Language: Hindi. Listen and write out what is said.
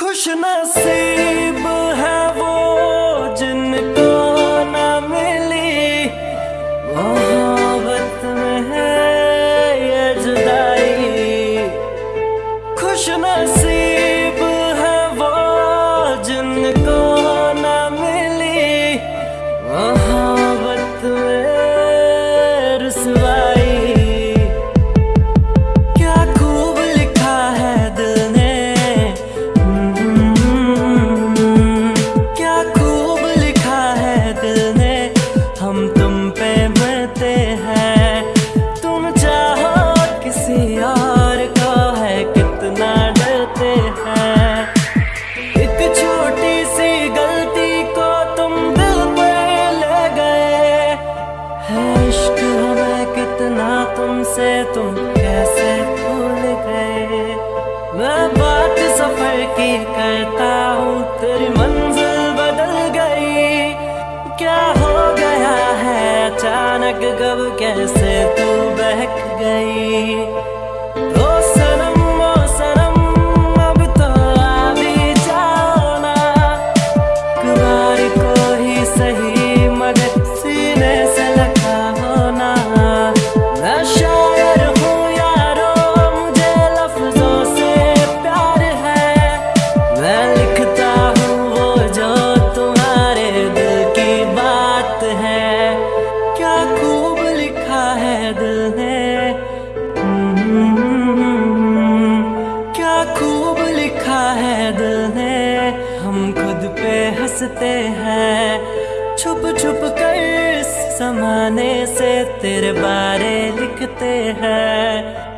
खुश नसीब है वो जिनको न मिली। मोहब्बत में है ये जुदाई। खुश नसीब तुमसे तुम कैसे भूल गए? मैं बात सफ़र की करता हूँ, तेरी मंजिल बदल गई। क्या हो गया है अचानक कब कैसे तू बहक गई? हँसते हैं। छुप छुप कर समाने से तेरे बारे लिखते हैं।